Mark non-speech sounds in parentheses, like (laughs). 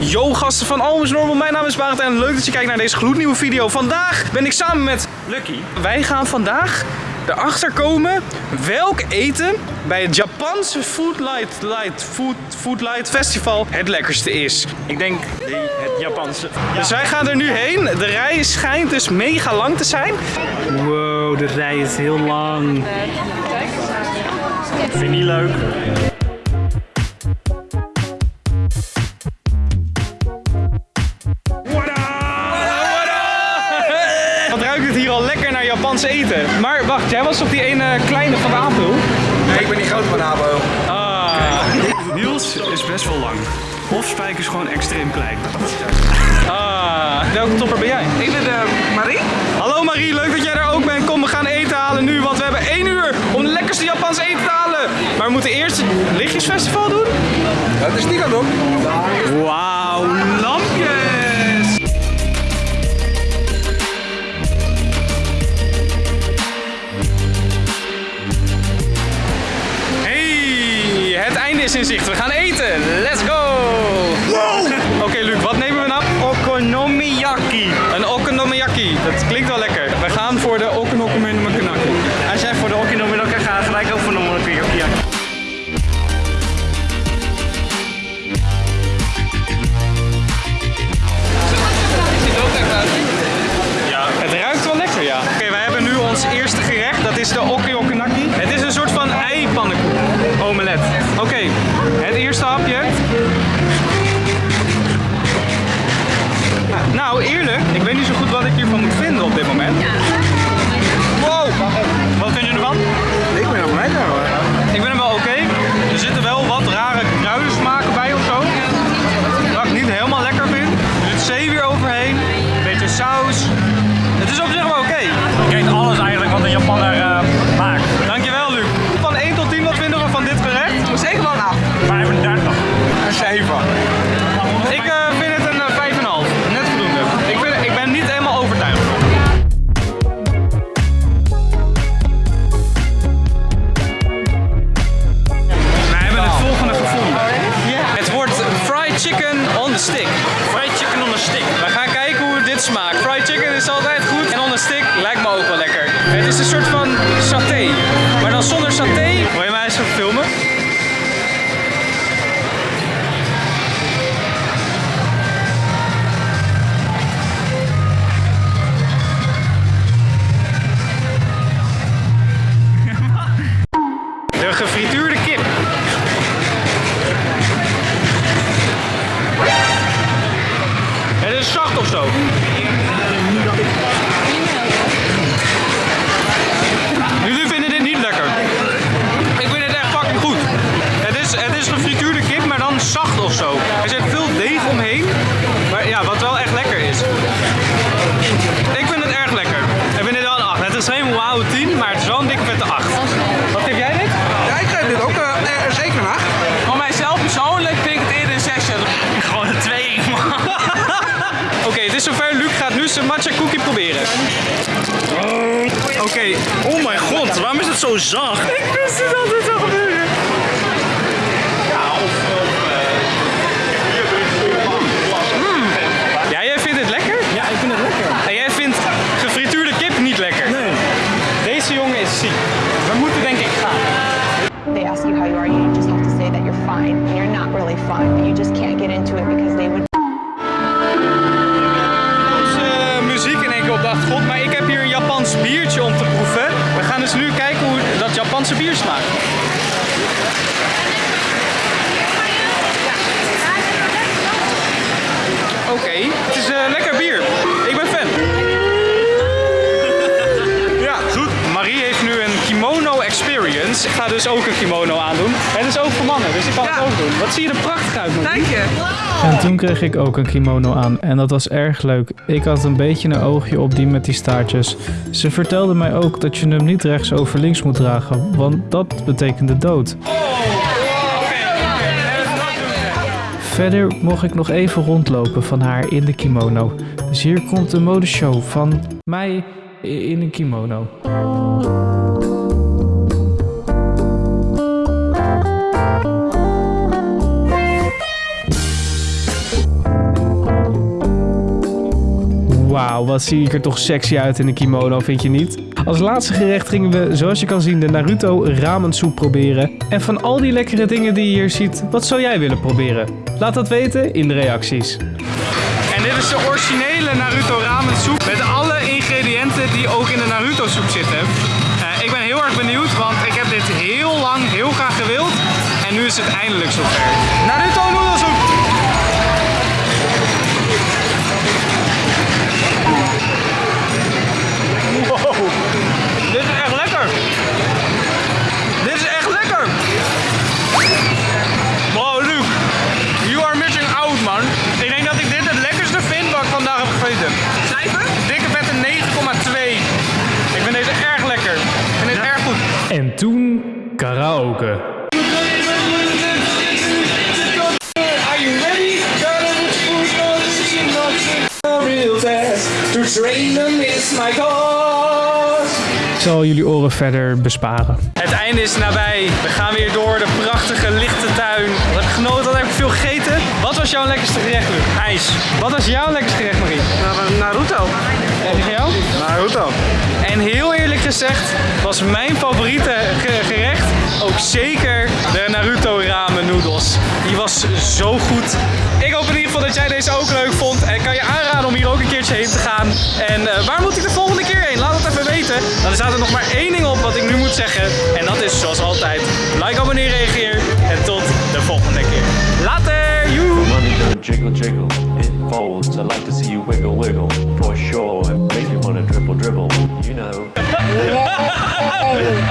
Yo gasten van Always Normal, mijn naam is Barend en leuk dat je kijkt naar deze gloednieuwe video. Vandaag ben ik samen met Lucky. Wij gaan vandaag erachter komen welk eten bij het Japanse Foodlight Light, Food, Foodlight Festival het lekkerste is. Ik denk het Japanse. dus wij gaan er nu heen. De rij schijnt dus mega lang te zijn. Wow, de rij is heel lang. Vind je niet leuk? Japans eten. Maar wacht, jij was toch die ene kleine van de Apel? Nee, ik ben niet groot van Abo. Ah. Niels is best wel lang. Of Spijk is gewoon extreem klein. ah. Welke topper ben jij? Ik ben uh, Marie. Hallo Marie, leuk dat jij er ook bent. Kom, we gaan eten halen nu, want we hebben één uur om de lekkerste Japans eten te halen. Maar we moeten eerst het lichtjesfestival doen. Dat is niet aan doen. Wauw, Oké, het eerste hapje. Nou, eerlijk, ik weet niet zo goed wat ik hiervan moet vinden Fried chicken is altijd goed en on the stick lijkt me ook wel lekker. Het is een soort van saté, maar dan zonder saté. Wil je mij eens even filmen? De gefrituurde kip. Het is zacht of zo. Zacht of zo. Er zit veel deeg omheen. Maar ja, wat wel echt lekker is. Ik vind het erg lekker. Ik vind dit wel een 8. Het is geen wauw 10, maar het is wel een dikke vette 8. Wat geef jij dit? Ja, ik geef dit ook eh, eh, zeker een 8. Voor mijzelf persoonlijk vind ik het eerder een 6. (laughs) Gewoon een 2, man. (laughs) Oké, het is zover. Luc gaat nu zijn matcha cookie proberen. Oké, Oh mijn god, waarom is het zo zacht? ik wist het dat dit zou gebeuren. We moeten denk ik gaan. they ask you how you are, you just have to say that you're fine. And you're not really fine, but you just can't get into it because they would Onze muziek in één keer op de achtergrond, maar ik heb hier een Japans biertje om te proeven. We gaan dus nu kijken hoe dat Japanse bier smaakt. Experience. Ik ga dus ook een kimono aandoen. Het is ook voor mannen, dus ik kan het ook doen. Wat zie je er prachtig uit, Marie. Dank je. En toen kreeg ik ook een kimono aan en dat was erg leuk. Ik had een beetje een oogje op die met die staartjes. Ze vertelde mij ook dat je hem niet rechts over links moet dragen, want dat betekende dood. Verder mocht ik nog even rondlopen van haar in de kimono. Dus hier komt de modeshow van mij in een kimono. Nou, wat zie ik er toch sexy uit in een kimono, vind je niet? Als laatste gerecht gingen we, zoals je kan zien, de Naruto ramensoep proberen. En van al die lekkere dingen die je hier ziet, wat zou jij willen proberen? Laat dat weten in de reacties. En dit is de originele Naruto ramen soep met alle ingrediënten die ook in de Naruto soep zitten. Eh, ik ben heel erg benieuwd, want ik heb dit heel lang heel graag gewild. En nu is het eindelijk zover. Naruto cause. Ik zal jullie oren verder besparen. Het einde is nabij. We gaan weer door de prachtige lichte tuin. Wat heb ik genoten? Wat heb ik veel gegeten? Wat was jouw lekkerste gerecht, Luc? IJs. Wat was jouw lekkerste gerecht, Marie? Naruto. En van jou? Naruto. En heel eerlijk gezegd was mijn favoriete ge- gerecht zeker de Naruto ramen noedels. Die was zo goed. Ik hoop in ieder geval dat jij deze ook leuk vond. En ik kan je aanraden om hier ook een keertje heen te gaan. En eh, waar moet ik de volgende keer heen? Laat het even weten. Dan staat er nog maar één ding op wat ik nu moet zeggen. En dat is zoals altijd. Like, abonneer, reageer. En tot de volgende keer. Later! Joe! Jiggle jiggle, it folds. I like to see you wiggle wiggle, for sure. It makes me wanna dribble dribble, you know. (laughs)